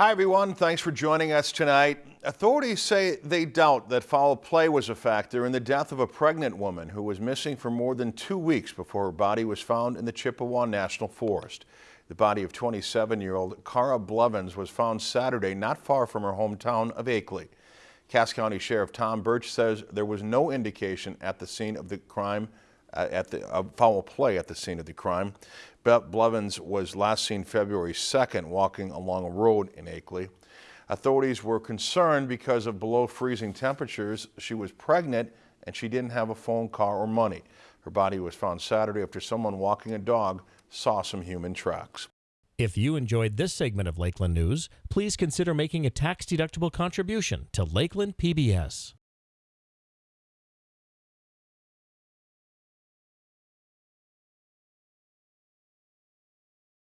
Hi, everyone. Thanks for joining us tonight. Authorities say they doubt that foul play was a factor in the death of a pregnant woman who was missing for more than two weeks before her body was found in the Chippewa National Forest. The body of 27-year-old Cara Blevins was found Saturday not far from her hometown of Akeley. Cass County Sheriff Tom Burch says there was no indication at the scene of the crime at the foul play at the scene of the crime. Blevins was last seen February 2nd walking along a road in Akeley. Authorities were concerned because of below freezing temperatures. She was pregnant and she didn't have a phone, car, or money. Her body was found Saturday after someone walking a dog saw some human tracks. If you enjoyed this segment of Lakeland News, please consider making a tax-deductible contribution to Lakeland PBS.